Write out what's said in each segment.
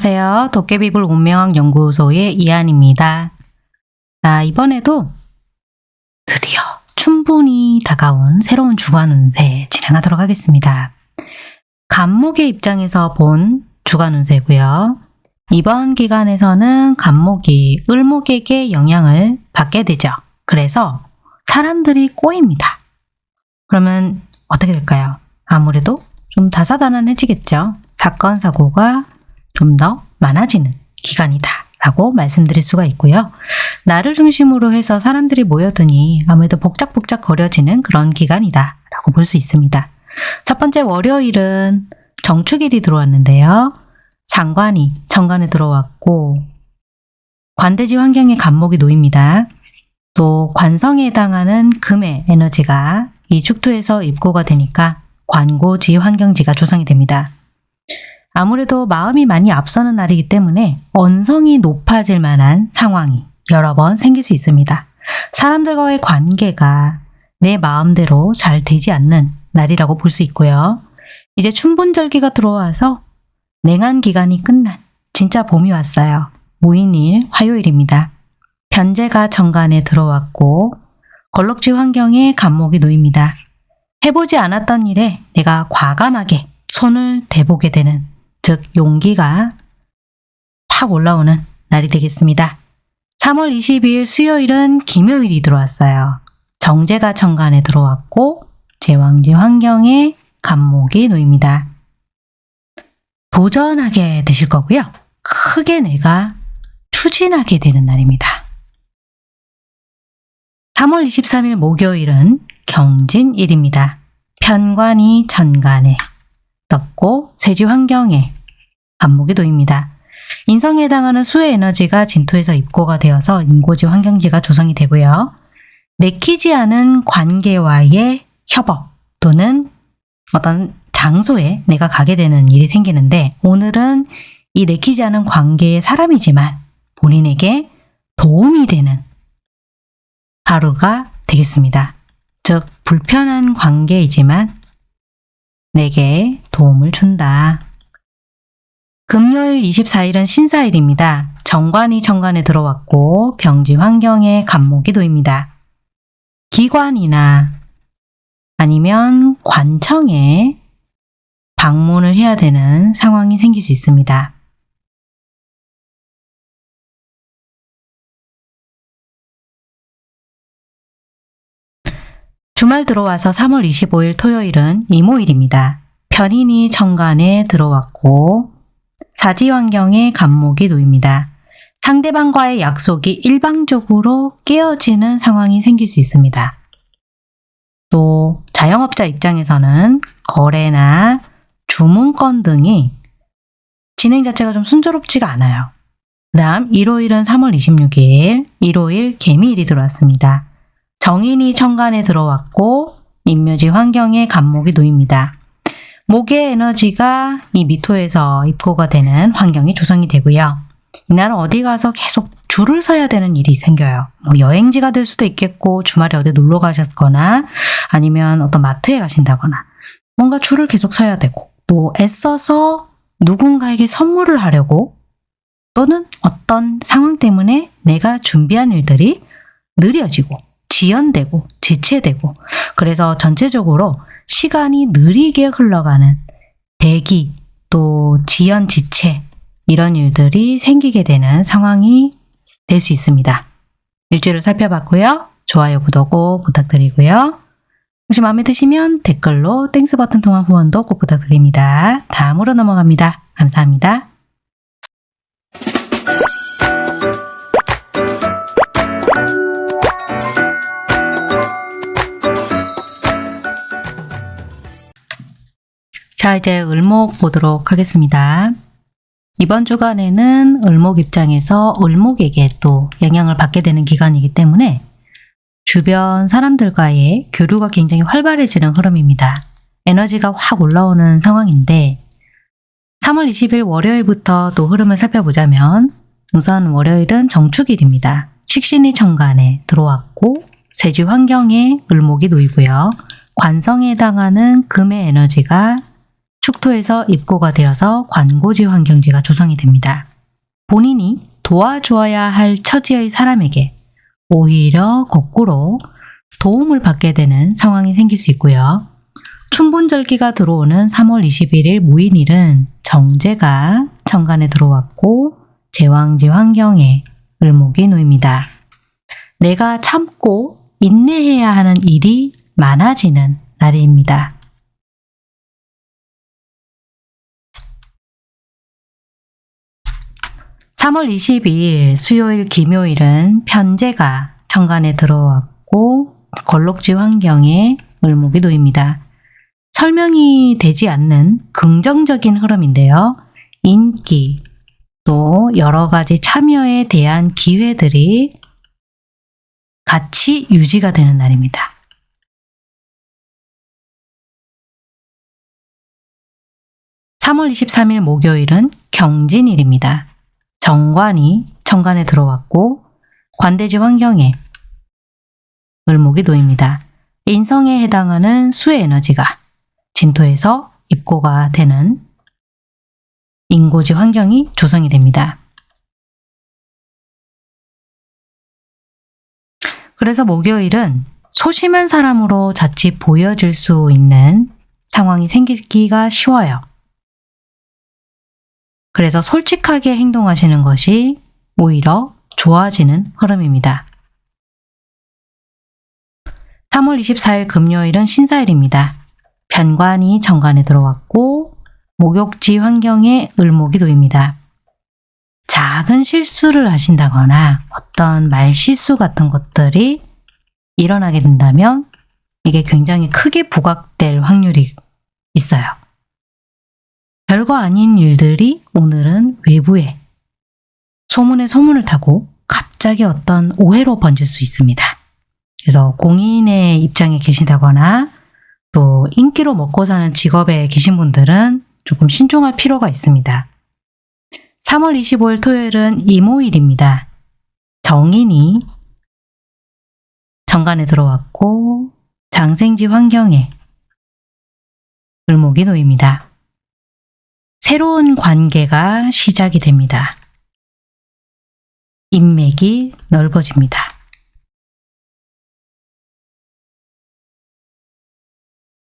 안녕하세요. 도깨비불 운명학 연구소의 이한입니다. 자, 이번에도 드디어 충분히 다가온 새로운 주간 운세 진행하도록 하겠습니다. 간목의 입장에서 본 주간 운세고요. 이번 기간에서는 간목이 을목에게 영향을 받게 되죠. 그래서 사람들이 꼬입니다. 그러면 어떻게 될까요? 아무래도 좀 다사다난해지겠죠. 사건, 사고가 좀 더 많아지는 기간이다 라고 말씀드릴 수가 있고요. 나를 중심으로 해서 사람들이 모여드니 아무래도 복작복작 거려지는 그런 기간이다 라고 볼 수 있습니다. 첫 번째 월요일은 정축일이 들어왔는데요. 상관이 정관에 들어왔고 관대지 환경에 간목이 놓입니다. 또 관성에 해당하는 금의 에너지가 이 축토에서 입고가 되니까 관고지 환경지가 조성이 됩니다. 아무래도 마음이 많이 앞서는 날이기 때문에 언성이 높아질 만한 상황이 여러 번 생길 수 있습니다. 사람들과의 관계가 내 마음대로 잘 되지 않는 날이라고 볼 수 있고요. 이제 춘분절기가 들어와서 냉한 기간이 끝난 진짜 봄이 왔어요. 무인일 화요일입니다. 변제가 정관에 들어왔고 걸럭지 환경에 간목이 놓입니다. 해보지 않았던 일에 내가 과감하게 손을 대보게 되는 즉 용기가 팍 올라오는 날이 되겠습니다. 3월 22일 수요일은 김요일이 들어왔어요. 정제가 정관에 들어왔고 제왕지 환경에 간목이 놓입니다. 도전하게 되실 거고요. 크게 내가 추진하게 되는 날입니다. 3월 23일 목요일은 경진일입니다. 편관이 전간에 떴고 세지 환경에 간목이 놓입니다. 인성에 해당하는 수의 에너지가 진토에서 입고가 되어서 인고지 환경지가 조성이 되고요. 내키지 않은 관계와의 협업 또는 어떤 장소에 내가 가게 되는 일이 생기는데 오늘은 이 내키지 않은 관계의 사람이지만 본인에게 도움이 되는 하루가 되겠습니다. 즉 불편한 관계이지만 내게 도움을 준다. 금요일 24일은 신사일입니다. 정관이 정관에 들어왔고 병지 환경에 간목이 놓입니다. 기관이나 아니면 관청에 방문을 해야 되는 상황이 생길 수 있습니다. 주말 들어와서 3월 25일 토요일은 이모일입니다. 편인이 정관에 들어왔고 사지 환경에 간목이 놓입니다. 상대방과의 약속이 일방적으로 깨어지는 상황이 생길 수 있습니다. 또 자영업자 입장에서는 거래나 주문건 등이 진행 자체가 좀 순조롭지가 않아요. 그 다음 일요일은 3월 26일 일요일 개미일이 들어왔습니다. 정인이 천간에 들어왔고 인묘지 환경에 간목이 놓입니다. 목의 에너지가 이 미토에서 입고가 되는 환경이 조성이 되고요. 이날은 어디 가서 계속 줄을 서야 되는 일이 생겨요. 뭐 여행지가 될 수도 있겠고 주말에 어디 놀러 가셨거나 아니면 어떤 마트에 가신다거나 뭔가 줄을 계속 서야 되고 또 애써서 누군가에게 선물을 하려고 또는 어떤 상황 때문에 내가 준비한 일들이 느려지고 지연되고 지체되고 그래서 전체적으로 시간이 느리게 흘러가는 대기 또 지연 지체 이런 일들이 생기게 되는 상황이 될 수 있습니다. 일주일을 살펴봤고요. 좋아요, 구독 꼭 부탁드리고요. 혹시 마음에 드시면 댓글로 thanks 버튼 통한 후원도 꼭 부탁드립니다. 다음으로 넘어갑니다. 감사합니다. 자, 이제 을목 보도록 하겠습니다. 이번 주간에는 을목 입장에서 을목에게 또 영향을 받게 되는 기간이기 때문에 주변 사람들과의 교류가 굉장히 활발해지는 흐름입니다. 에너지가 확 올라오는 상황인데 3월 20일 월요일부터 또 흐름을 살펴보자면 우선 월요일은 정축일입니다. 식신이 정관에 들어왔고 세지 환경에 을목이 놓이고요. 관성에 해당하는 금의 에너지가 축토에서 입고가 되어서 관고지 환경지가 조성이 됩니다. 본인이 도와주어야 할 처지의 사람에게 오히려 거꾸로 도움을 받게 되는 상황이 생길 수 있고요. 춘분절기가 들어오는 3월 21일 무인일은 정제가 천간에 들어왔고 제왕지 환경에 을목이 놓입니다. 내가 참고 인내해야 하는 일이 많아지는 날입니다. (3월 22일) 수요일 김요일은 편제가 천간에 들어왔고 걸록지 환경에 을목이 놓입니다. 설명이 되지 않는 긍정적인 흐름인데요. 인기, 또 여러 가지 참여에 대한 기회들이 같이 유지가 되는 날입니다. (3월 23일) 목요일은 경진일입니다. 정관이 천간에 들어왔고 관대지 환경에 을목이 놓입니다. 인성에 해당하는 수의 에너지가 진토에서 입고가 되는 인고지 환경이 조성이 됩니다. 그래서 목요일은 소심한 사람으로 자칫 보여질 수 있는 상황이 생기기가 쉬워요. 그래서 솔직하게 행동하시는 것이 오히려 좋아지는 흐름입니다. 3월 24일 금요일은 신사일입니다. 편관이 정관에 들어왔고 목욕지 환경에 을목이 놓입니다. 작은 실수를 하신다거나 어떤 말실수 같은 것들이 일어나게 된다면 이게 굉장히 크게 부각될 확률이 있어요. 별거 아닌 일들이 오늘은 외부에 소문에 소문을 타고 갑자기 어떤 오해로 번질 수 있습니다. 그래서 공인의 입장에 계신다거나 또 인기로 먹고 사는 직업에 계신 분들은 조금 신중할 필요가 있습니다. 3월 25일 토요일은 이모일입니다. 정인이 정관에 들어왔고 장생지 환경에 을목이 놓입니다. 새로운 관계가 시작이 됩니다. 인맥이 넓어집니다.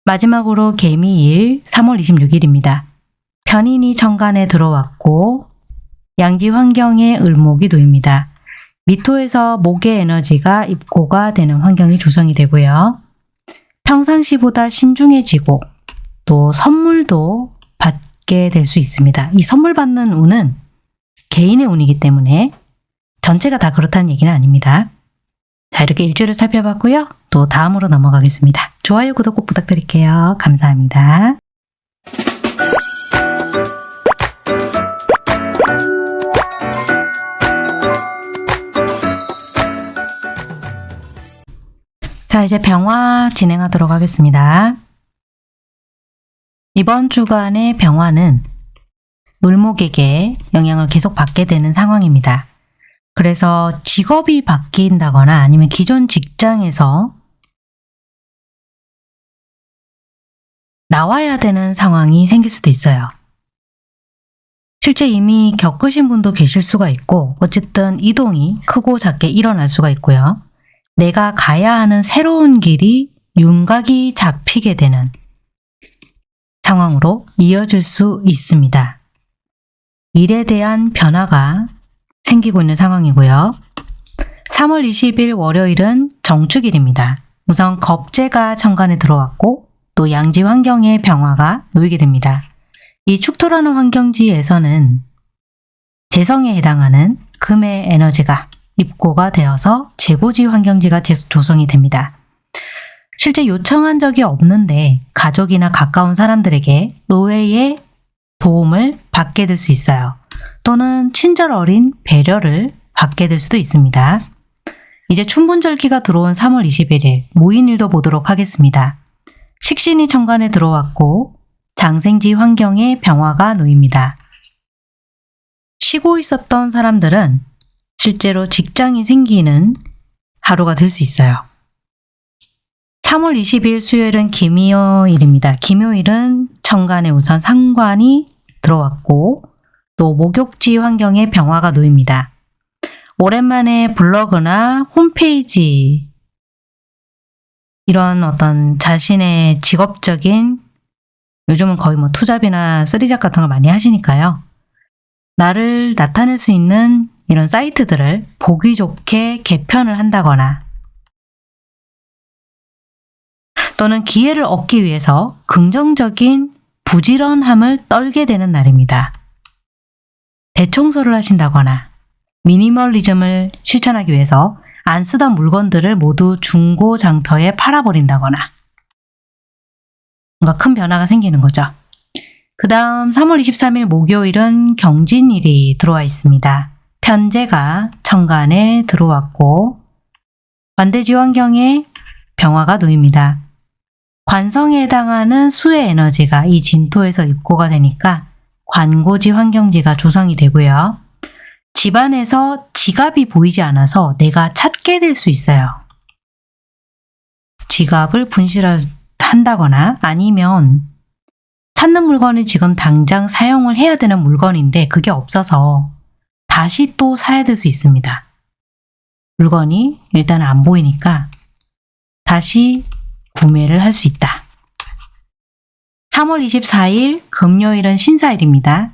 마지막으로 개미일 3월 26일입니다. 편인이 정관에 들어왔고 양지 환경에 을목이 놓입니다. 미토에서 목의 에너지가 입고가 되는 환경이 조성이 되고요. 평상시보다 신중해지고 또 선물도 받게 될 수 있습니다. 이 선물 받는 운은 개인의 운이기 때문에 전체가 다 그렇다는 얘기는 아닙니다. 자 이렇게 일주일을 살펴봤고요. 또 다음으로 넘어가겠습니다. 좋아요, 구독 꼭 부탁드릴게요. 감사합니다. 자 이제 병화 진행하도록 하겠습니다. 이번 주간의 병화는 을목에게 영향을 계속 받게 되는 상황입니다. 그래서 직업이 바뀐다거나 아니면 기존 직장에서 나와야 되는 상황이 생길 수도 있어요. 실제 이미 겪으신 분도 계실 수가 있고 어쨌든 이동이 크고 작게 일어날 수가 있고요. 내가 가야 하는 새로운 길이 윤곽이 잡히게 되는 상황으로 이어질 수 있습니다. 일에 대한 변화가 생기고 있는 상황이고요. 3월 20일 월요일은 정축일입니다. 우선 겁재가 천간에 들어왔고 또 양지 환경의 병화가 놓이게 됩니다. 이 축토라는 환경지에서는 재성에 해당하는 금의 에너지가 입고가 되어서 재고지 환경지가 조성이 됩니다. 실제 요청한 적이 없는데 가족이나 가까운 사람들에게 의외의 도움을 받게 될 수 있어요. 또는 친절 어린 배려를 받게 될 수도 있습니다. 이제 춘분절기가 들어온 3월 21일 모인일도 보도록 하겠습니다. 식신이 천간에 들어왔고 장생지 환경에 병화가 놓입니다. 쉬고 있었던 사람들은 실제로 직장이 생기는 하루가 될 수 있어요. 3월 20일 수요일은 김요일입니다. 김요일은 천간에 우선 상관이 들어왔고 또 목욕지 환경에 병화가 놓입니다. 오랜만에 블로그나 홈페이지 이런 어떤 자신의 직업적인 요즘은 거의 뭐 투잡이나 쓰리잡 같은 걸 많이 하시니까요. 나를 나타낼 수 있는 이런 사이트들을 보기 좋게 개편을 한다거나 또는 기회를 얻기 위해서 긍정적인 부지런함을 떨게 되는 날입니다. 대청소를 하신다거나 미니멀리즘을 실천하기 위해서 안 쓰던 물건들을 모두 중고 장터에 팔아버린다거나 뭔가 큰 변화가 생기는 거죠. 그 다음 3월 23일 목요일은 경진일이 들어와 있습니다. 편제가 천간에 들어왔고 관대지 환경에 병화가 놓입니다. 관성에 해당하는 수의 에너지가 이 진토에서 입고가 되니까 관고지 환경지가 조성이 되고요. 집안에서 지갑이 보이지 않아서 내가 찾게 될 수 있어요. 지갑을 분실한다거나 아니면 찾는 물건이 지금 당장 사용을 해야 되는 물건인데 그게 없어서 다시 또 사야 될 수 있습니다. 물건이 일단 안 보이니까 다시 구매를 할 수 있다. 3월 24일 금요일은 신사일입니다.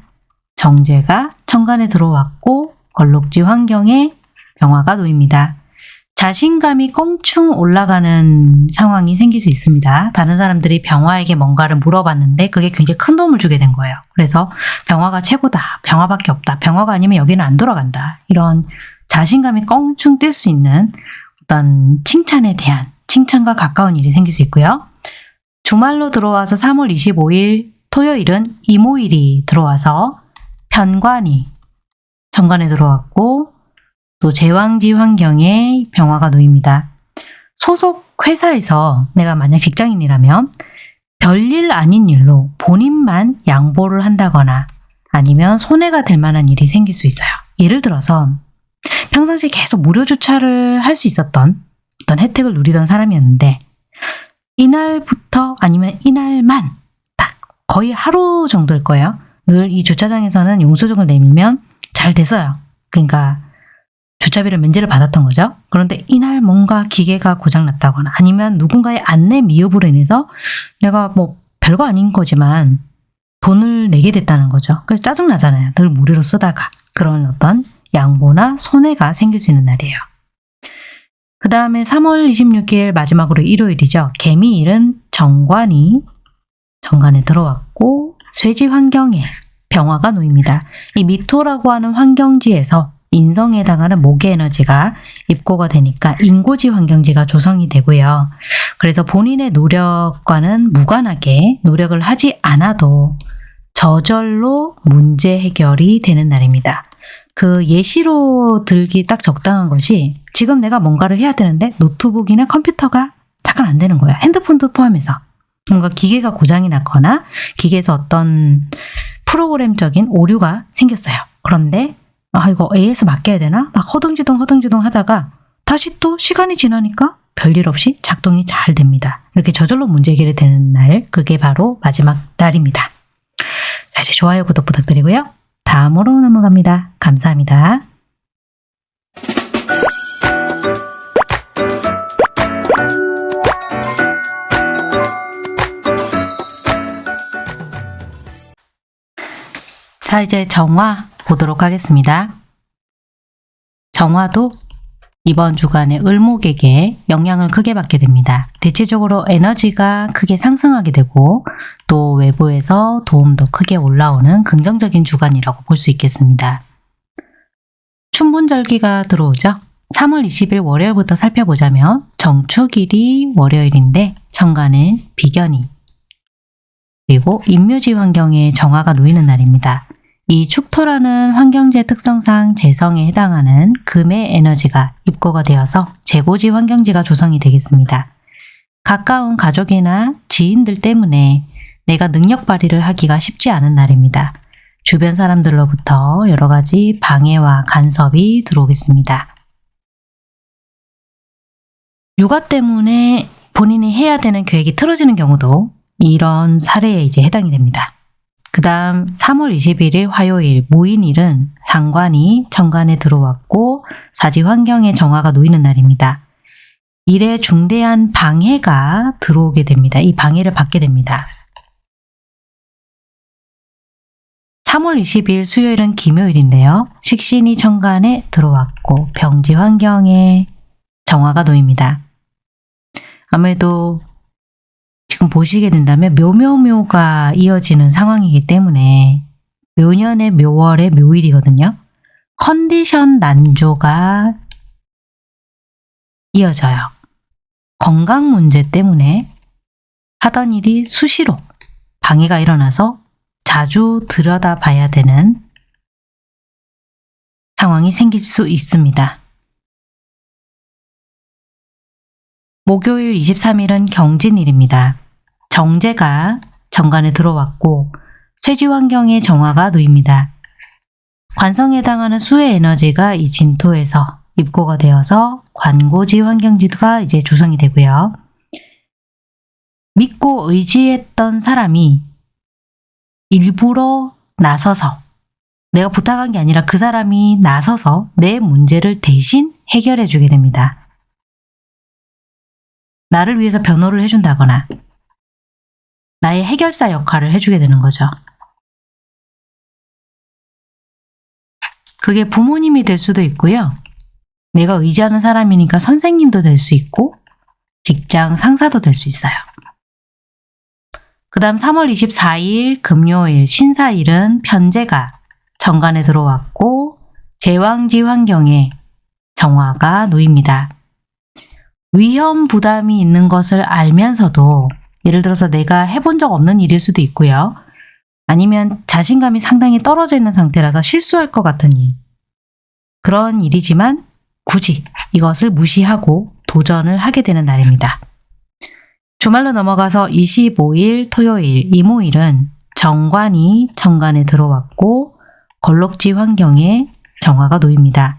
정제가 천간에 들어왔고 걸록지 환경에 병화가 놓입니다. 자신감이 껑충 올라가는 상황이 생길 수 있습니다. 다른 사람들이 병화에게 뭔가를 물어봤는데 그게 굉장히 큰 도움을 주게 된 거예요. 그래서 병화가 최고다. 병화밖에 없다. 병화가 아니면 여기는 안 돌아간다. 이런 자신감이 껑충 뛸 수 있는 어떤 칭찬에 대한 칭찬과 가까운 일이 생길 수 있고요. 주말로 들어와서 3월 25일 토요일은 이모일이 들어와서 편관이 정관에 들어왔고 또 제왕지 환경에 병화가 놓입니다. 소속 회사에서 내가 만약 직장인이라면 별일 아닌 일로 본인만 양보를 한다거나 아니면 손해가 될 만한 일이 생길 수 있어요. 예를 들어서 평상시에 계속 무료 주차를 할 수 있었던 어떤 혜택을 누리던 사람이었는데 이날부터 아니면 이날만 딱 거의 하루 정도일 거예요. 늘 이 주차장에서는 용서증을 내밀면 잘 됐어요. 그러니까 주차비를 면제를 받았던 거죠. 그런데 이날 뭔가 기계가 고장났다거나 아니면 누군가의 안내 미흡으로 인해서 내가 뭐 별거 아닌 거지만 돈을 내게 됐다는 거죠. 그래서 짜증나잖아요. 늘 무료로 쓰다가 그런 어떤 양보나 손해가 생길 수 있는 날이에요. 그 다음에 3월 26일 마지막으로 일요일이죠. 개미일은 정관이 정관에 들어왔고 쇠지 환경에 병화가 놓입니다. 이 미토라고 하는 환경지에서 인성에 해당하는 목의 에너지가 입고가 되니까 인고지 환경지가 조성이 되고요. 그래서 본인의 노력과는 무관하게 노력을 하지 않아도 저절로 문제 해결이 되는 날입니다. 그 예시로 들기 딱 적당한 것이 지금 내가 뭔가를 해야 되는데 노트북이나 컴퓨터가 잠깐 안 되는 거야. 핸드폰도 포함해서. 뭔가 기계가 고장이 났거나 기계에서 어떤 프로그램적인 오류가 생겼어요. 그런데 아 이거 A에서 맡겨야 되나? 막 허둥지둥 허둥지둥 하다가 다시 또 시간이 지나니까 별일 없이 작동이 잘 됩니다. 이렇게 저절로 문제 해결이 되는 날 그게 바로 마지막 날입니다. 자 이제 좋아요 구독 부탁드리고요. 다음으로 넘어갑니다. 감사합니다. 자 이제 정화 보도록 하겠습니다. 정화도 이번 주간에 을목에게 영향을 크게 받게 됩니다. 대체적으로 에너지가 크게 상승하게 되고 또 외부에서 도움도 크게 올라오는 긍정적인 주간이라고 볼 수 있겠습니다. 춘분절기가 들어오죠. 3월 20일 월요일부터 살펴보자면 정축일이 월요일인데 천간은 비견이 그리고 임묘지 환경에 정화가 놓이는 날입니다. 이 축토라는 환경제 특성상 재성에 해당하는 금의 에너지가 입고가 되어서 재고지 환경지가 조성이 되겠습니다. 가까운 가족이나 지인들 때문에 내가 능력 발휘를 하기가 쉽지 않은 날입니다. 주변 사람들로부터 여러 가지 방해와 간섭이 들어오겠습니다. 육아 때문에 본인이 해야 되는 계획이 틀어지는 경우도 이런 사례에 이제 해당이 됩니다. 그 다음 3월 21일 화요일 무인일은 상관이 정관에 들어왔고 사지 환경에 정화가 놓이는 날입니다. 일에 중대한 방해가 들어오게 됩니다. 이 방해를 받게 됩니다. 3월 20일 수요일은 김요일인데요. 식신이 정관에 들어왔고 병지 환경에 정화가 놓입니다. 아무래도 지금 보시게 된다면 묘묘묘가 이어지는 상황이기 때문에 묘년의 묘월의 묘일이거든요. 컨디션 난조가 이어져요. 건강 문제 때문에 하던 일이 수시로 방해가 일어나서 자주 들여다봐야 되는 상황이 생길 수 있습니다. 목요일 23일은 경진일입니다. 정제가 정관에 들어왔고 쇠지 환경에 정화가 놓입니다. 관성에 해당하는 수의 에너지가 이 진토에서 입고가 되어서 관고지 환경지도가 이제 조성이 되고요. 믿고 의지했던 사람이 일부러 나서서 내가 부탁한 게 아니라 그 사람이 나서서 내 문제를 대신 해결해 주게 됩니다. 나를 위해서 변호를 해준다거나 나의 해결사 역할을 해주게 되는 거죠. 그게 부모님이 될 수도 있고요. 내가 의지하는 사람이니까 선생님도 될 수 있고 직장 상사도 될 수 있어요. 그 다음 3월 24일 금요일 신사일은 편제가 정관에 들어왔고 제왕지 환경에 정화가 놓입니다. 위험 부담이 있는 것을 알면서도 예를 들어서 내가 해본 적 없는 일일 수도 있고요. 아니면 자신감이 상당히 떨어져 있는 상태라서 실수할 것 같은 일. 그런 일이지만 굳이 이것을 무시하고 도전을 하게 되는 날입니다. 주말로 넘어가서 25일 토요일 이모일은 정관이 정관에 들어왔고 걸럭지 환경에 정화가 놓입니다.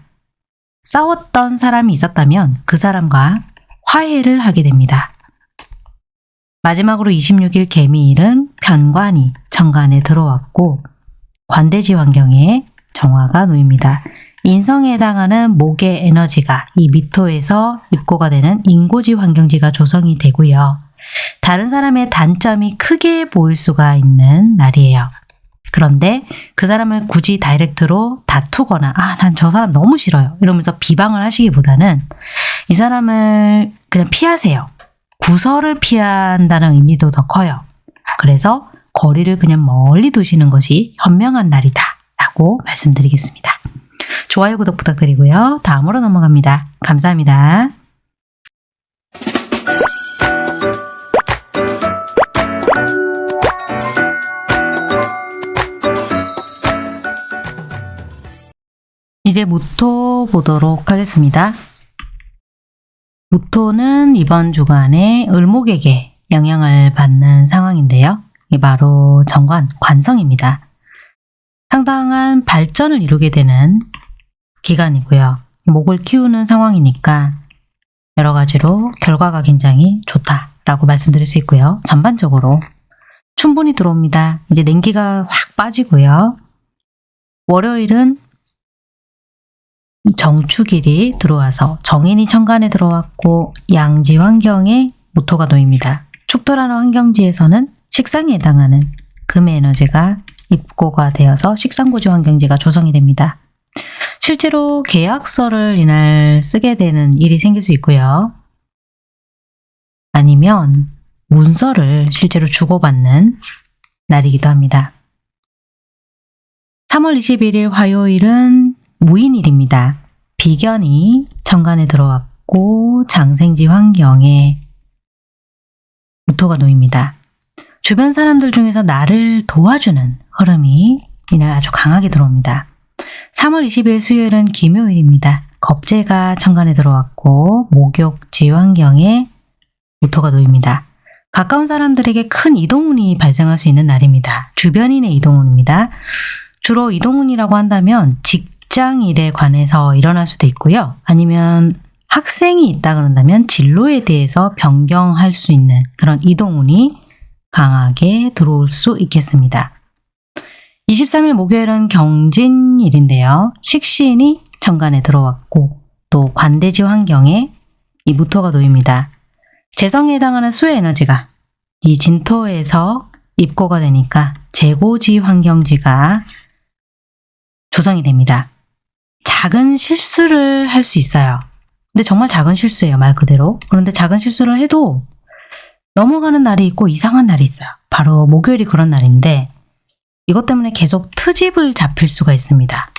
싸웠던 사람이 있었다면 그 사람과 화해를 하게 됩니다. 마지막으로 26일 개미일은 편관이 정관에 들어왔고 관대지 환경에 정화가 놓입니다. 인성에 해당하는 목의 에너지가 이 미토에서 입고가 되는 인고지 환경지가 조성이 되고요. 다른 사람의 단점이 크게 보일 수가 있는 날이에요. 그런데 그 사람을 굳이 다이렉트로 다투거나 아 난 저 사람 너무 싫어요 이러면서 비방을 하시기보다는 이 사람을 그냥 피하세요. 구설을 피한다는 의미도 더 커요. 그래서 거리를 그냥 멀리 두시는 것이 현명한 날이다 라고 말씀드리겠습니다. 좋아요, 구독 부탁드리고요. 다음으로 넘어갑니다. 감사합니다. 이제 무토 보도록 하겠습니다. 무토는 이번 주간에 을목에게 영향을 받는 상황인데요. 이 바로 정관, 관성입니다. 상당한 발전을 이루게 되는 기간이고요. 목을 키우는 상황이니까 여러 가지로 결과가 굉장히 좋다라고 말씀드릴 수 있고요. 전반적으로 충분히 들어옵니다. 이제 냉기가 확 빠지고요. 월요일은 정축일이 들어와서 정인이 천간에 들어왔고 양지 환경에 모토가 놓입니다. 축토라는 환경지에서는 식상에 해당하는 금의 에너지가 입고가 되어서 식상고지 환경지가 조성이 됩니다. 실제로 계약서를 이날 쓰게 되는 일이 생길 수 있고요. 아니면 문서를 실제로 주고받는 날이기도 합니다. 3월 21일 화요일은 무인일입니다. 비견이 천간에 들어왔고 장생지 환경에 무토가 놓입니다. 주변 사람들 중에서 나를 도와주는 흐름이 이날 아주 강하게 들어옵니다. 3월 20일 수요일은 김요일입니다. 겁재가 천간에 들어왔고 목욕지 환경에 무토가 놓입니다. 가까운 사람들에게 큰 이동운이 발생할 수 있는 날입니다. 주변인의 이동운입니다. 주로 이동운이라고 한다면 직 직장 일에 관해서 일어날 수도 있고요. 아니면 학생이 있다 그런다면 진로에 대해서 변경할 수 있는 그런 이동운이 강하게 들어올 수 있겠습니다. 23일 목요일은 경진일인데요. 식신이 천간에 들어왔고 또 관대지 환경에 이 무토가 놓입니다. 재성에 해당하는 수의 에너지가 이 진토에서 입고가 되니까 재고지 환경지가 조성이 됩니다. 작은 실수를 할 수 있어요. 근데 정말 작은 실수예요, 말 그대로. 그런데 작은 실수를 해도 넘어가는 날이 있고 이상한 날이 있어요. 바로 목요일이 그런 날인데 이것 때문에 계속 트집을 잡힐 수가 있습니다.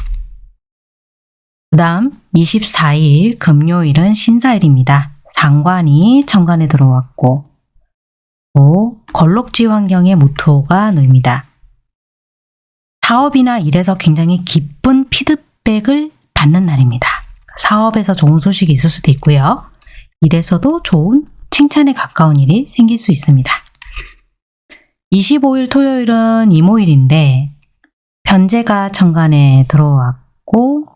그 다음 24일 금요일은 신사일입니다. 상관이 천간에 들어왔고 또 걸록지 환경의 모토가 놓입니다. 사업이나 일에서 굉장히 기쁜 피드백 을 받는 날입니다. 사업에서 좋은 소식이 있을 수도 있고요. 일에서도 좋은 칭찬에 가까운 일이 생길 수 있습니다. 25일 토요일은 이모일인데 변제가 천간에 들어왔고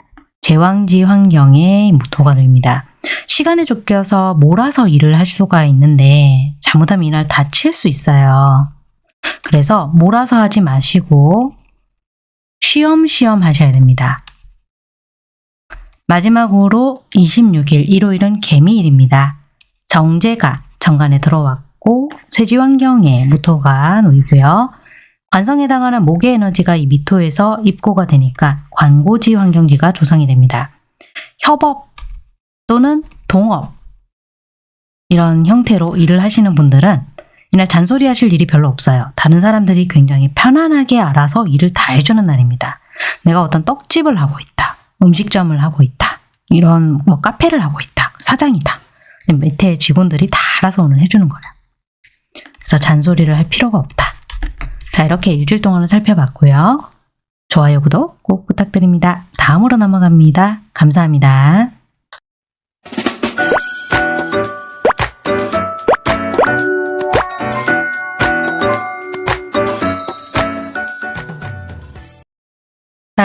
제왕지 환경에 무토가 놓입니다. 시간에 쫓겨서 몰아서 일을 할 수가 있는데 잘못하면 이날 다칠 수 있어요. 그래서 몰아서 하지 마시고 쉬엄쉬엄 하셔야 됩니다. 마지막으로 26일 일요일은 개미일입니다. 정제가 정관에 들어왔고 쇠지 환경에 무토가 놓이고요. 관성에 해당하는 목의 에너지가 이 미토에서 입고가 되니까 관고지 환경지가 조성이 됩니다. 협업 또는 동업 이런 형태로 일을 하시는 분들은 이날 잔소리 하실 일이 별로 없어요. 다른 사람들이 굉장히 편안하게 알아서 일을 다 해주는 날입니다. 내가 어떤 떡집을 하고 있다. 음식점을 하고 있다. 이런 뭐 카페를 하고 있다. 사장이다. 밑에 직원들이 다 알아서 오늘 해주는 거야. 그래서 잔소리를 할 필요가 없다. 자 이렇게 일주일 동안을 살펴봤고요. 좋아요, 구독 꼭 부탁드립니다. 다음으로 넘어갑니다. 감사합니다.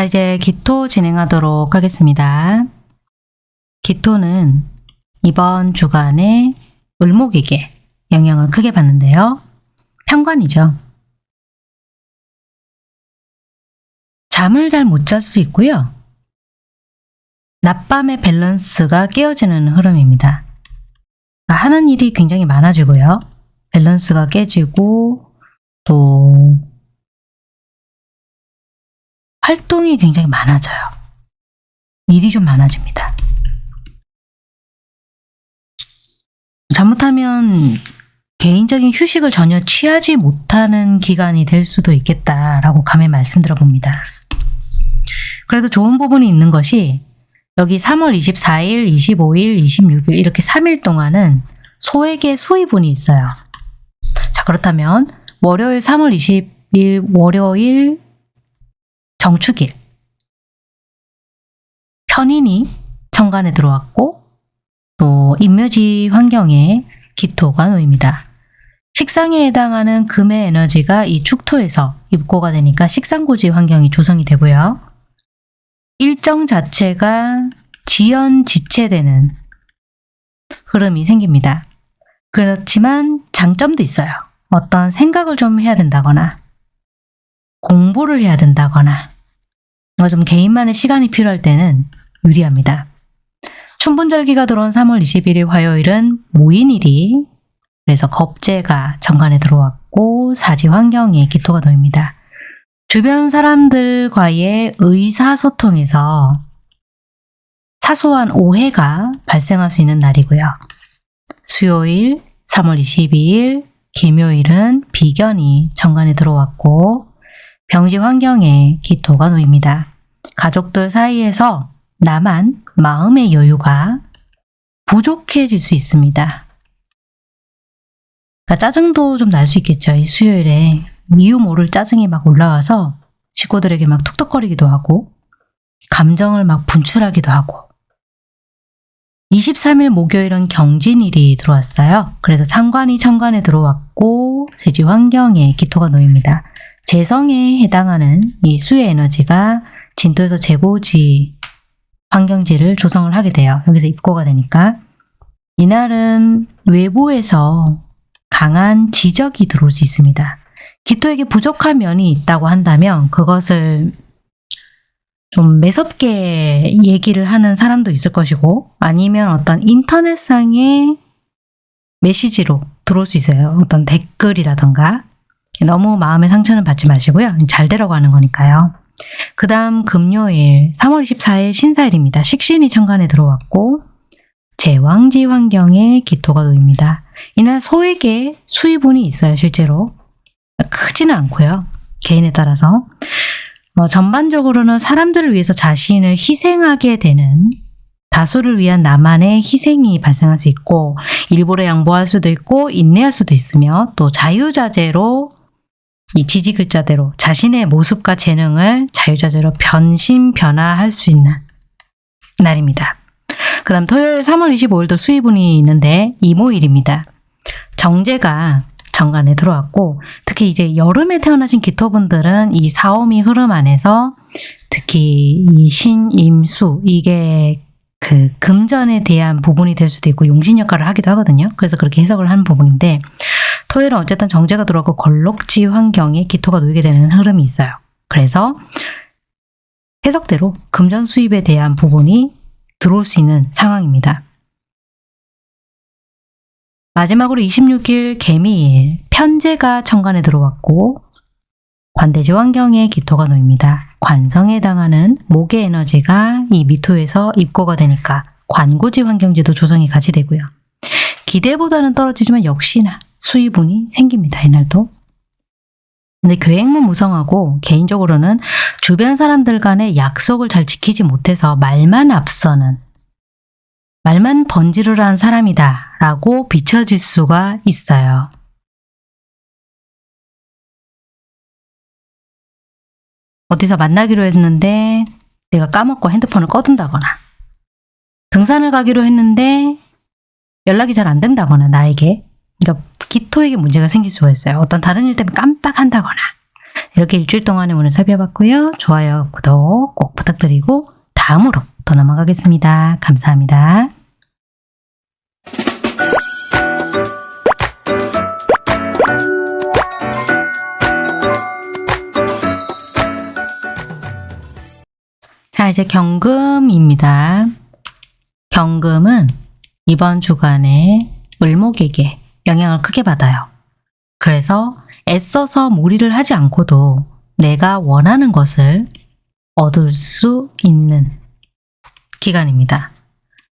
자, 이제 기토 진행하도록 하겠습니다. 기토는 이번 주간에 을목에게 영향을 크게 받는데요. 편관이죠. 잠을 잘 못 잘 수 있고요. 낮밤의 밸런스가 깨어지는 흐름입니다. 하는 일이 굉장히 많아지고요. 밸런스가 깨지고 또 활동이 굉장히 많아져요. 일이 좀 많아집니다. 잘못하면 개인적인 휴식을 전혀 취하지 못하는 기간이 될 수도 있겠다라고 감히 말씀드려 봅니다. 그래도 좋은 부분이 있는 것이 여기 3월 24일, 25일, 26일 이렇게 3일 동안은 소액의 수입운이 있어요. 자 그렇다면 월요일 3월 20일 월요일 정축일 편인이 천간에 들어왔고 또 인묘지 환경에 기토가 놓입니다. 식상에 해당하는 금의 에너지가 이 축토에서 입고가 되니까 식상고지 환경이 조성이 되고요. 일정 자체가 지연지체되는 흐름이 생깁니다. 그렇지만 장점도 있어요. 어떤 생각을 좀 해야 된다거나 공부를 해야 된다거나 좀 개인만의 시간이 필요할 때는 유리합니다. 춘분절기가 들어온 3월 21일 화요일은 모인일이 그래서 겁재가 정관에 들어왔고 사지 환경에 기토가 놓입니다. 주변 사람들과의 의사소통에서 사소한 오해가 발생할 수 있는 날이고요. 수요일 3월 22일 김요일은 비견이 정관에 들어왔고 병지 환경에 기토가 놓입니다. 가족들 사이에서 나만 마음의 여유가 부족해질 수 있습니다. 그러니까 짜증도 좀 날 수 있겠죠. 이 수요일에 이유 모를 짜증이 막 올라와서 식구들에게 막 툭툭거리기도 하고 감정을 막 분출하기도 하고 23일 목요일은 경진일이 들어왔어요. 그래서 상관이 천관에 들어왔고 세지 환경에 기토가 놓입니다. 재성에 해당하는 이 수의 에너지가 진토에서 재고지 환경지를 조성을 하게 돼요. 여기서 입고가 되니까. 이날은 외부에서 강한 지적이 들어올 수 있습니다. 기토에게 부족한 면이 있다고 한다면 그것을 좀 매섭게 얘기를 하는 사람도 있을 것이고 아니면 어떤 인터넷상의 메시지로 들어올 수 있어요. 어떤 댓글이라던가 너무 마음의 상처는 받지 마시고요. 잘 되라고 하는 거니까요. 그 다음 금요일 3월 24일 신사일입니다. 식신이 천간에 들어왔고 제왕지 환경에 기토가 놓입니다. 이날 소에게 수입운이 있어요. 실제로 크지는 않고요. 개인에 따라서 어, 전반적으로는 사람들을 위해서 자신을 희생하게 되는 다수를 위한 나만의 희생이 발생할 수 있고 일부러 양보할 수도 있고 인내할 수도 있으며 또 자유자재로 이 지지 글자대로 자신의 모습과 재능을 자유자재로 변신 변화할 수 있는 날입니다. 그 다음 토요일 3월 25일도 수입운이 있는데 이모일입니다. 정제가 정관에 들어왔고 특히 이제 여름에 태어나신 기토분들은 이 사오미 흐름 안에서 특히 이 신임수 이게 그 금전에 대한 부분이 될 수도 있고 용신 역할을 하기도 하거든요. 그래서 그렇게 해석을 하는 부분인데 토요일은 어쨌든 정제가 들어가고 걸록지 환경에 기토가 놓이게 되는 흐름이 있어요. 그래서 해석대로 금전 수입에 대한 부분이 들어올 수 있는 상황입니다. 마지막으로 26일 개미일 편제가 천간에 들어왔고 관대지 환경에 기토가 놓입니다. 관성에 해당하는 목의 에너지가 이 미토에서 입고가 되니까 관고지 환경지도 조성이 같이 되고요. 기대보다는 떨어지지만 역시나 수입운이 생깁니다. 이날도. 근데 계획만 무성하고 개인적으로는 주변 사람들 간의 약속을 잘 지키지 못해서 말만 앞서는 말만 번지르르한 사람이다 라고 비춰질 수가 있어요. 어디서 만나기로 했는데 내가 까먹고 핸드폰을 꺼둔다거나 등산을 가기로 했는데 연락이 잘 안 된다거나 나에게 그러니까 기토에게 문제가 생길 수가 있어요. 어떤 다른 일 때문에 깜빡한다거나 이렇게 일주일 동안에 오늘 살펴봤고요. 좋아요, 구독 꼭 부탁드리고 다음으로 더 넘어가겠습니다. 감사합니다. 자, 이제 경금입니다. 경금은 이번 주간에 을목에게 영향을 크게 받아요. 그래서 애써서 무리를 하지 않고도 내가 원하는 것을 얻을 수 있는 기간입니다.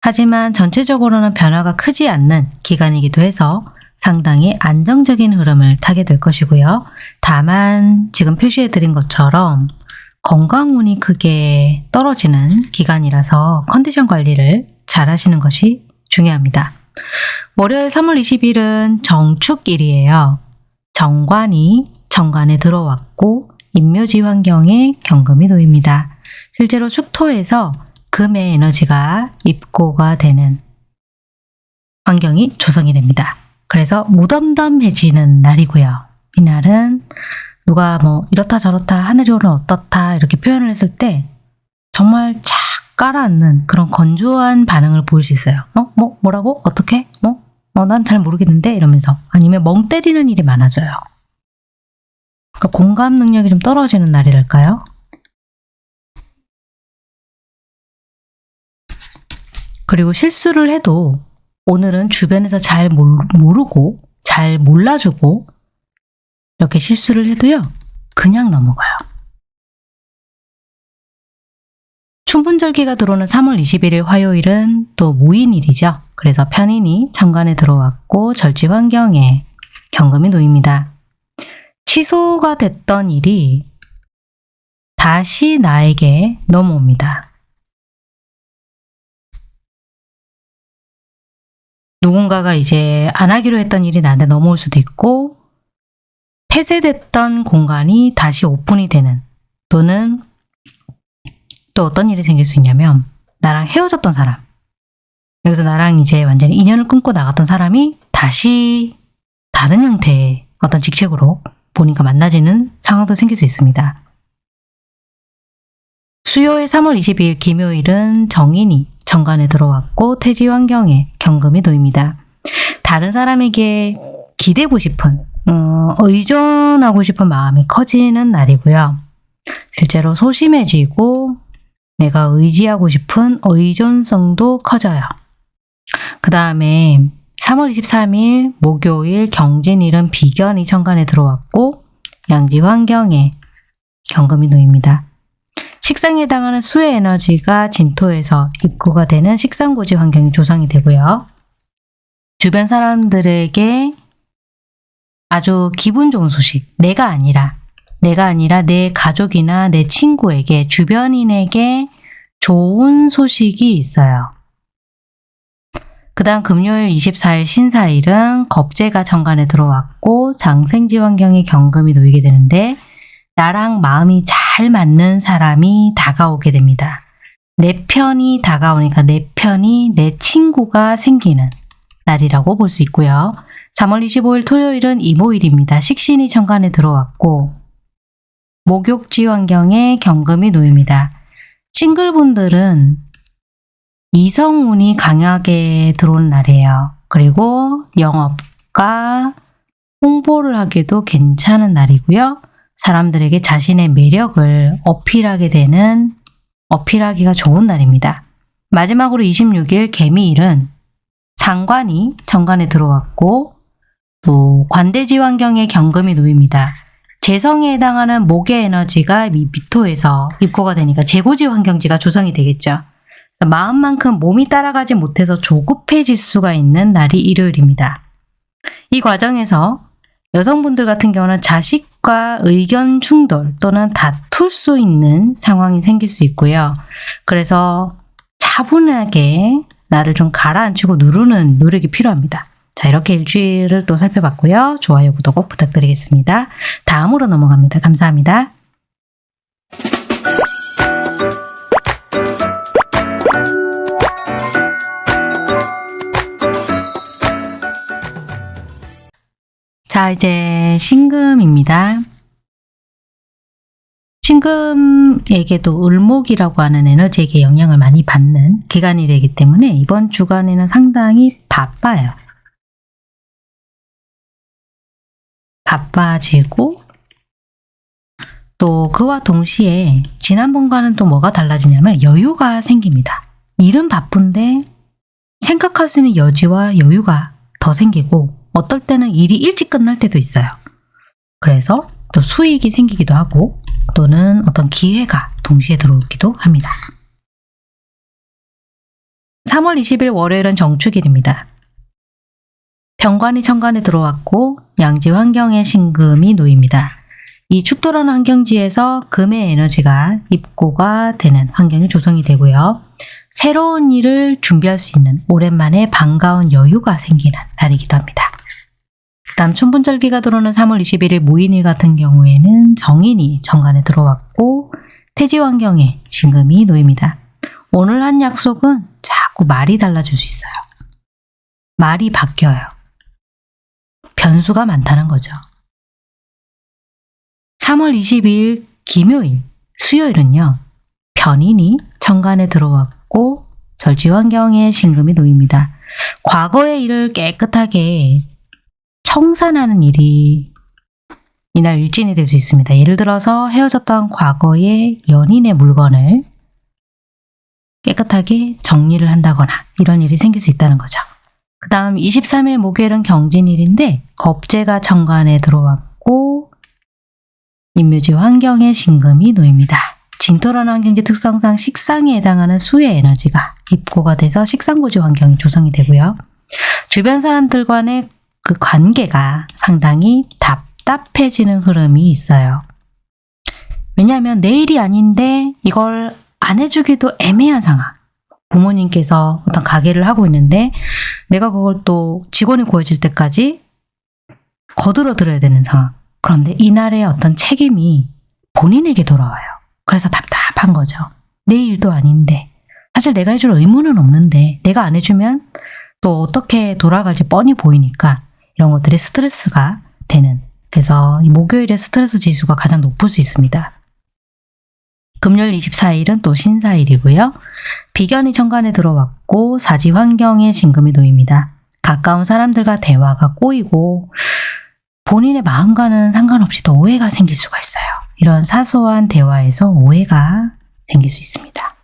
하지만 전체적으로는 변화가 크지 않는 기간이기도 해서 상당히 안정적인 흐름을 타게 될 것이고요. 다만 지금 표시해 드린 것처럼 건강운이 크게 떨어지는 기간이라서 컨디션 관리를 잘 하시는 것이 중요합니다. 월요일 3월 20일은 정축일이에요. 정관이 정관에 들어왔고 인묘지 환경에 경금이 놓입니다. 실제로 축토에서 금의 에너지가 입고가 되는 환경이 조성이 됩니다. 그래서 무덤덤해지는 날이고요. 이날은 누가 뭐 이렇다 저렇다 하늘이 오늘 어떻다 이렇게 표현을 했을 때 정말 착 깔아앉는 그런 건조한 반응을 보일 수 있어요. 어? 뭐? 뭐라고? 어떻게? 뭐? 뭐난잘 모르겠는데? 이러면서 아니면 멍 때리는 일이 많아져요. 그러니까 공감 능력이 좀 떨어지는 날이랄까요? 그리고 실수를 해도 오늘은 주변에서 잘 모르고 잘 몰라주고 이렇게 실수를 해도요 그냥 넘어가요. 춘분절기가 들어오는 3월 21일 화요일은 또 무인일이죠. 그래서 편인이 천간에 들어왔고 절지 환경에 경금이 놓입니다. 취소가 됐던 일이 다시 나에게 넘어옵니다. 누군가가 이제 안 하기로 했던 일이 나한테 넘어올 수도 있고 폐쇄됐던 공간이 다시 오픈이 되는 또는 또 어떤 일이 생길 수 있냐면 나랑 헤어졌던 사람 여기서 나랑 이제 완전히 인연을 끊고 나갔던 사람이 다시 다른 형태의 어떤 직책으로 본인과 만나지는 상황도 생길 수 있습니다. 수요일 3월 22일 김요일은 정인이 정관에 들어왔고 태지 환경에 경금이 놓입니다. 다른 사람에게 기대고 싶은 어, 의존하고 싶은 마음이 커지는 날이고요. 실제로 소심해지고 내가 의지하고 싶은 의존성도 커져요. 그 다음에 3월 23일 목요일 경진일은 비견이 천간에 들어왔고 양지 환경에 경금이 놓입니다. 식상에 해당하는 수의 에너지가 진토에서 입고가 되는 식상고지 환경이 조성이 되고요. 주변 사람들에게 아주 기분 좋은 소식, 내가 아니라 내가 아니라 내 가족이나 내 친구에게 주변인에게 좋은 소식이 있어요. 그 다음 금요일 24일 신사일은 겁재가 정관에 들어왔고 장생지 환경에 경금이 놓이게 되는데 나랑 마음이 잘 맞는 사람이 다가오게 됩니다. 내 편이 다가오니까 내 편이 내 친구가 생기는 날이라고 볼 수 있고요. 3월 25일 토요일은 이모일입니다. 식신이 정관에 들어왔고 목욕지 환경에 경금이 놓입니다. 싱글분들은 이성운이 강하게 들어온 날이에요. 그리고 영업과 홍보를 하기도 괜찮은 날이고요. 사람들에게 자신의 매력을 어필하게 되는 어필하기가 좋은 날입니다. 마지막으로 26일 개미일은 상관이 정관에 들어왔고 또 관대지 환경에 경금이 놓입니다. 재성에 해당하는 목의 에너지가 미- 미토에서 입고가 되니까 재고지 환경지가 조성이 되겠죠. 마음만큼 몸이 따라가지 못해서 조급해질 수가 있는 날이 일요일입니다. 이 과정에서 여성분들 같은 경우는 자식과 의견 충돌 또는 다툴 수 있는 상황이 생길 수 있고요. 그래서 차분하게 나를 좀 가라앉히고 누르는 노력이 필요합니다. 자, 이렇게 일주일을 또 살펴봤고요. 좋아요, 구독 꼭 부탁드리겠습니다. 다음으로 넘어갑니다. 감사합니다. 자, 이제 신금입니다. 신금에게도 을목이라고 하는 에너지에게 영향을 많이 받는 기간이 되기 때문에 이번 주간에는 상당히 바빠요. 바빠지고 또 그와 동시에 지난번과는 또 뭐가 달라지냐면 여유가 생깁니다. 일은 바쁜데 생각할 수 있는 여지와 여유가 더 생기고 어떨 때는 일이 일찍 끝날 때도 있어요. 그래서 또 수익이 생기기도 하고 또는 어떤 기회가 동시에 들어오기도 합니다. 3월 20일 월요일은 정축일입니다. 병관이 천간에 들어왔고 양지 환경에 신금이 놓입니다. 이 축도라는 환경지에서 금의 에너지가 입고가 되는 환경이 조성이 되고요. 새로운 일을 준비할 수 있는 오랜만에 반가운 여유가 생기는 날이기도 합니다. 그 다음 춘분절기가 들어오는 3월 21일 무인일 같은 경우에는 정인이 정관에 들어왔고 태지 환경에 진금이 놓입니다. 오늘 한 약속은 자꾸 말이 달라질 수 있어요. 말이 바뀌어요. 변수가 많다는 거죠. 3월 22일 김요일, 수요일은요. 변인이 정관에 들어왔고 절지 환경에 신금이 놓입니다. 과거의 일을 깨끗하게 청산하는 일이 이날 일진이 될 수 있습니다. 예를 들어서 헤어졌던 과거의 연인의 물건을 깨끗하게 정리를 한다거나 이런 일이 생길 수 있다는 거죠. 그 다음 23일 목요일은 경진일인데 겁재가 정관에 들어왔고 인묘지 환경에 신금이 놓입니다. 진토라는 환경지 특성상 식상에 해당하는 수의 에너지가 입고가 돼서 식상고지 환경이 조성이 되고요. 주변 사람들 간의 그 관계가 상당히 답답해지는 흐름이 있어요. 왜냐하면 내 일이 아닌데 이걸 안 해주기도 애매한 상황. 부모님께서 어떤 가게를 하고 있는데 내가 그걸 또 직원이 구해질 때까지 거들어 들어야 되는 상황. 그런데 이날의 어떤 책임이 본인에게 돌아와요. 그래서 답답한 거죠. 내 일도 아닌데 사실 내가 해줄 의무는 없는데 내가 안 해주면 또 어떻게 돌아갈지 뻔히 보이니까 이런 것들이 스트레스가 되는 그래서 이 목요일에 스트레스 지수가 가장 높을 수 있습니다. 금요일 24일은 또 신사일이고요. 비견이 천간에 들어왔고 사지 환경에 진금이 놓입니다. 가까운 사람들과 대화가 꼬이고 본인의 마음과는 상관없이 또 오해가 생길 수가 있어요. 이런 사소한 대화에서 오해가 생길 수 있습니다.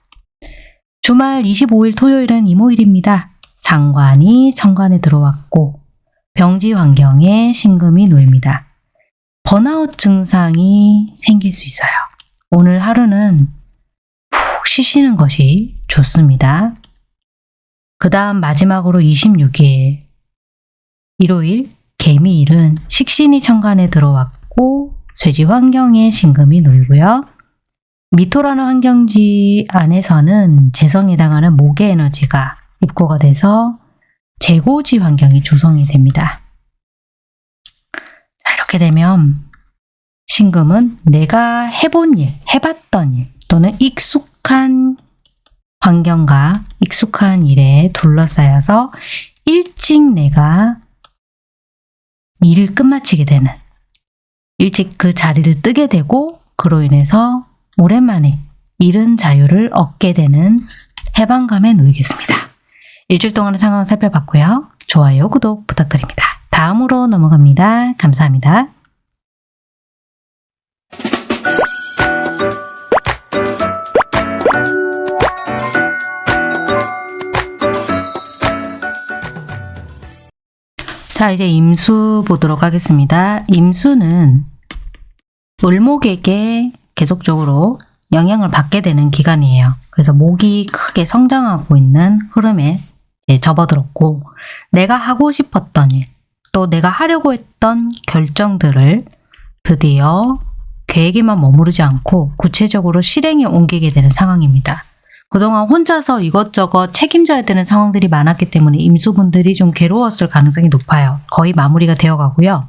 주말 25일 토요일은 이모일입니다. 상관이 천간에 들어왔고 병지 환경에 신금이 놓입니다. 번아웃 증상이 생길 수 있어요. 오늘 하루는 푹 쉬시는 것이 좋습니다. 그 다음 마지막으로 26일 일요일 개미일은 식신이 천간에 들어왔고 쇠지 환경에 신금이 놓이고요. 미토라는 환경지 안에서는 재성에 해당하는 목의 에너지가 입고가 돼서 재고지 환경이 조성이 됩니다. 자, 이렇게 되면 신금은 내가 해본 일, 해봤던 일 또는 익숙한 환경과 익숙한 일에 둘러싸여서 일찍 내가 일을 끝마치게 되는 일찍 그 자리를 뜨게 되고 그로 인해서 오랜만에 잃은 자유를 얻게 되는 해방감에 놓이겠습니다. 일주일 동안의 상황을 살펴봤고요. 좋아요, 구독 부탁드립니다. 다음으로 넘어갑니다. 감사합니다. 자, 이제 임수 보도록 하겠습니다. 임수는 을목에게 계속적으로 영향을 받게 되는 기간이에요. 그래서 목이 크게 성장하고 있는 흐름에 접어들었고 내가 하고 싶었던 일, 또 내가 하려고 했던 결정들을 드디어 계획에만 머무르지 않고 구체적으로 실행에 옮기게 되는 상황입니다. 그동안 혼자서 이것저것 책임져야 되는 상황들이 많았기 때문에 임수분들이 좀 괴로웠을 가능성이 높아요. 거의 마무리가 되어 가고요.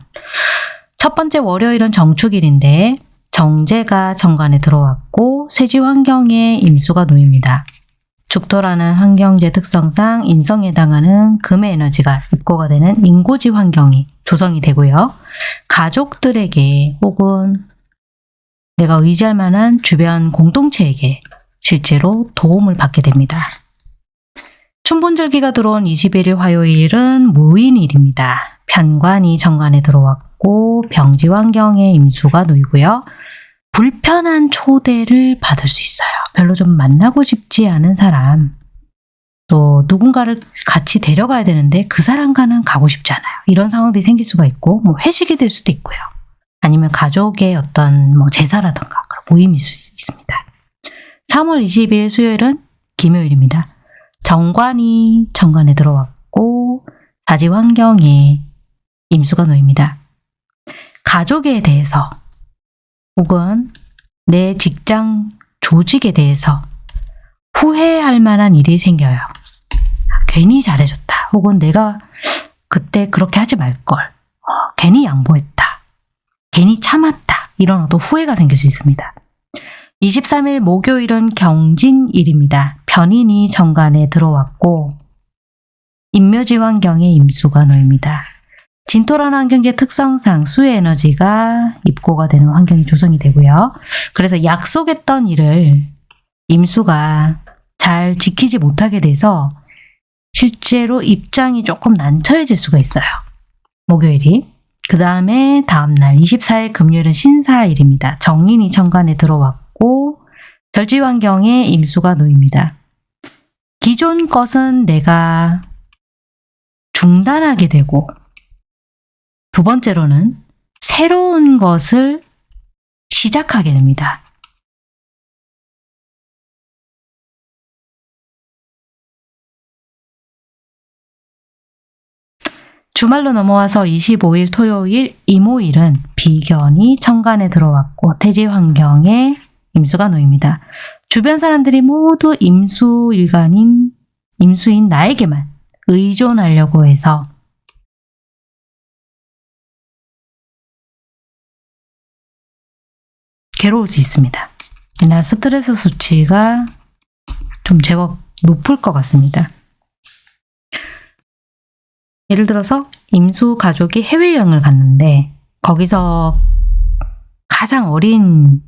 첫 번째 월요일은 정축일인데 정제가 정관에 들어왔고 쇠지 환경에 임수가 놓입니다. 죽토라는 환경제 특성상 인성에 해당하는 금의 에너지가 입고가 되는 인고지 환경이 조성이 되고요. 가족들에게 혹은 내가 의지할 만한 주변 공동체에게 실제로 도움을 받게 됩니다. 춘분절기가 들어온 21일 화요일은 무인일입니다. 편관이 정관에 들어왔고 병지 환경에 임수가 놓이고요. 불편한 초대를 받을 수 있어요. 별로 좀 만나고 싶지 않은 사람, 또 누군가를 같이 데려가야 되는데 그 사람과는 가고 싶지 않아요. 이런 상황들이 생길 수가 있고 뭐 회식이 될 수도 있고요. 아니면 가족의 어떤 뭐 제사라든가 그런 모임일 수 있습니다. 3월 20일 수요일은 김요일입니다. 정관이 정관에 들어왔고 사지 환경에 임수가 놓입니다. 가족에 대해서 혹은 내 직장 조직에 대해서 후회할 만한 일이 생겨요. 괜히 잘해줬다. 혹은 내가 그때 그렇게 하지 말걸. 어, 괜히 양보했다. 괜히 참았다. 이런 어떤 후회가 생길 수 있습니다. 23일 목요일은 경진일입니다. 변인이 정관에 들어왔고 인묘지 환경에 임수가 놓입니다. 진토라는 환경의 특성상 수의 에너지가 입고가 되는 환경이 조성이 되고요. 그래서 약속했던 일을 임수가 잘 지키지 못하게 돼서 실제로 입장이 조금 난처해질 수가 있어요. 목요일이. 그 다음에 다음날 24일 금요일은 신사일입니다. 정인이 천간에 들어왔고 절지 환경에 임수가 놓입니다. 기존 것은 내가 중단하게 되고 두 번째로는 새로운 것을 시작하게 됩니다. 주말로 넘어와서 25일 토요일 이모일은 비견이 천간에 들어왔고 태지 환경에 임수가 놓입니다. 주변 사람들이 모두 임수일간인 임수인 나에게만 의존하려고 해서 괴로울 수 있습니다. 이날 스트레스 수치가 좀 제법 높을 것 같습니다. 예를 들어서 임수 가족이 해외여행을 갔는데 거기서 가장 어린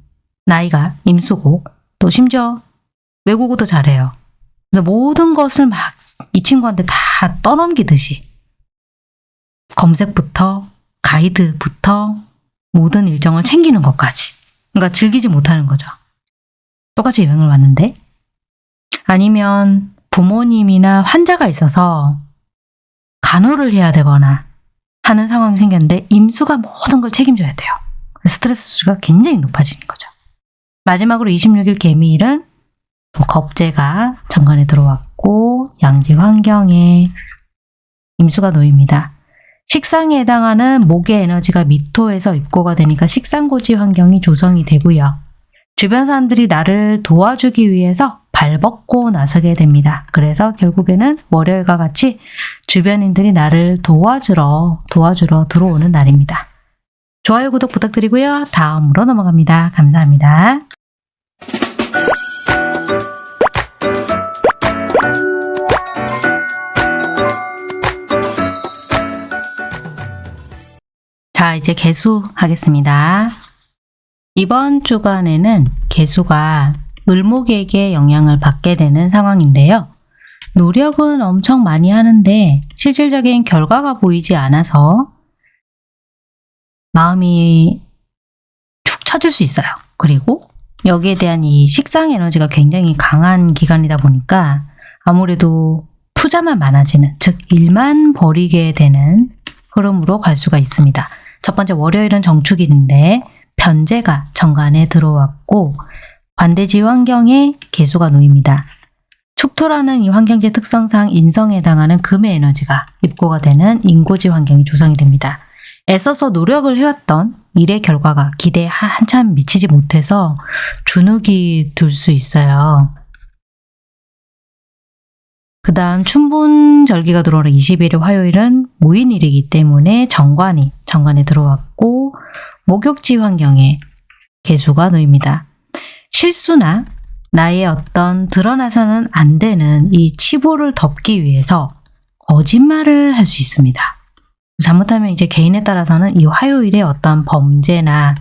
나이가 임수고 또 심지어 외국어도 잘해요. 그래서 모든 것을 막 이 친구한테 다 떠넘기듯이 검색부터 가이드부터 모든 일정을 챙기는 것까지. 그러니까 즐기지 못하는 거죠. 똑같이 여행을 왔는데 아니면 부모님이나 환자가 있어서 간호를 해야 되거나 하는 상황이 생겼는데 임수가 모든 걸 책임져야 돼요. 스트레스가 굉장히 높아지는 거죠. 마지막으로 26일 개미일은 또 겁재가 정관에 들어왔고 양지 환경에 임수가 놓입니다. 식상에 해당하는 목의 에너지가 미토에서 입고가 되니까 식상고지 환경이 조성이 되고요. 주변 사람들이 나를 도와주기 위해서 발벗고 나서게 됩니다. 그래서 결국에는 월요일과 같이 주변인들이 나를 도와주러 도와주러 들어오는 날입니다. 좋아요, 구독 부탁드리고요. 다음으로 넘어갑니다. 감사합니다. 자, 이제 개수 하겠습니다. 이번 주간에는 개수가 을목에게 영향을 받게 되는 상황인데요. 노력은 엄청 많이 하는데 실질적인 결과가 보이지 않아서 마음이 축 처질 수 있어요. 그리고 여기에 대한 이 식상 에너지가 굉장히 강한 기간이다 보니까 아무래도 투자만 많아지는, 즉 일만 벌이게 되는 흐름으로 갈 수가 있습니다. 첫 번째 월요일은 정축일인데 변제가 정관에 들어왔고 관대지 환경에 개수가 놓입니다. 축토라는 이 환경지 특성상 인성에 해당하는 금의 에너지가 입고가 되는 인고지 환경이 조성이 됩니다. 애써서 노력을 해왔던 일의 결과가 기대에 한참 미치지 못해서 주눅이 들 수 있어요. 그 다음 춘분절기가 들어오는 20일의 화요일은 무인일이기 때문에 정관이 정관에 들어왔고 목욕지 환경에 개수가 놓입니다. 실수나 나의 어떤 드러나서는 안 되는 이 치부를 덮기 위해서 거짓말을 할 수 있습니다. 잘못하면 이제 개인에 따라서는 이 화요일에 어떤 범죄나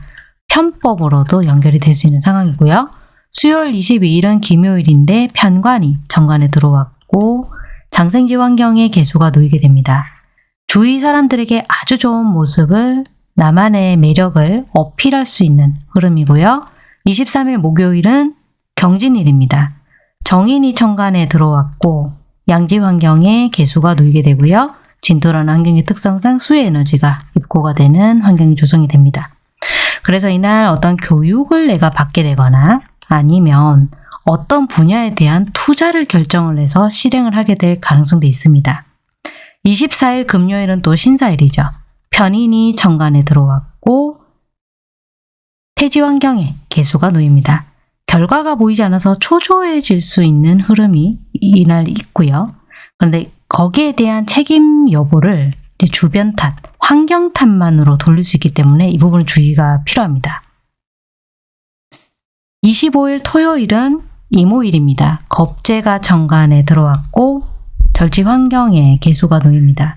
편법으로도 연결이 될 수 있는 상황이고요. 수요일 22일은 김요일인데 편관이 정관에 들어왔고 장생지 환경에 개수가 놓이게 됩니다. 주위 사람들에게 아주 좋은 모습을 나만의 매력을 어필할 수 있는 흐름이고요. 23일 목요일은 경진일입니다. 정인이 천간에 들어왔고 양지 환경에 개수가 놓이게 되고요. 진토라는 환경의 특성상 수의 에너지가 입고가 되는 환경이 조성이 됩니다. 그래서 이날 어떤 교육을 내가 받게 되거나 아니면 어떤 분야에 대한 투자를 결정을 해서 실행을 하게 될 가능성도 있습니다. 24일 금요일은 또 신사일이죠. 편인이 정관에 들어왔고 태지 환경에 개수가 놓입니다. 결과가 보이지 않아서 초조해질 수 있는 흐름이 이날 있고요. 그런데 거기에 대한 책임 여부를 주변 탓, 환경 탓만으로 돌릴 수 있기 때문에 이 부분은 주의가 필요합니다. 25일 토요일은 이모일입니다. 겁재가 정관에 들어왔고 절지 환경에 개수가 놓입니다.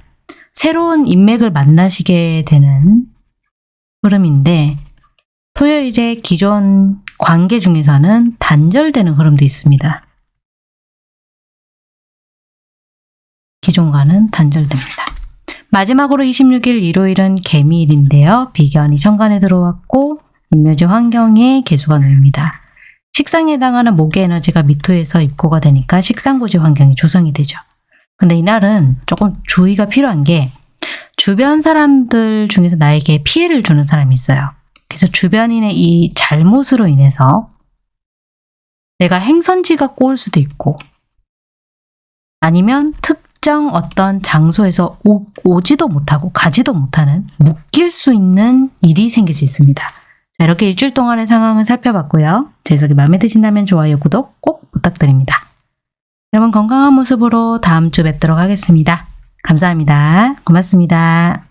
새로운 인맥을 만나시게 되는 흐름인데 토요일에 기존 관계 중에서는 단절되는 흐름도 있습니다. 기존과는 단절됩니다. 마지막으로 26일 일요일은 개미일인데요. 비견이 천간에 들어왔고 인묘지 환경에 개수가 놓입니다. 식상에 해당하는 목의 에너지가 미토에서 입고가 되니까 식상고지 환경이 조성이 되죠. 근데 이날은 조금 주의가 필요한 게 주변 사람들 중에서 나에게 피해를 주는 사람이 있어요. 그래서 주변인의 이 잘못으로 인해서 내가 행선지가 꼬일 수도 있고 아니면 특정 어떤 장소에서 오, 오지도 못하고 가지도 못하는 묶일 수 있는 일이 생길 수 있습니다. 자, 이렇게 일주일 동안의 상황을 살펴봤고요. 제 해석이 마음에 드신다면 좋아요, 구독 꼭 부탁드립니다. 여러분 건강한 모습으로 다음 주 뵙도록 하겠습니다. 감사합니다. 고맙습니다.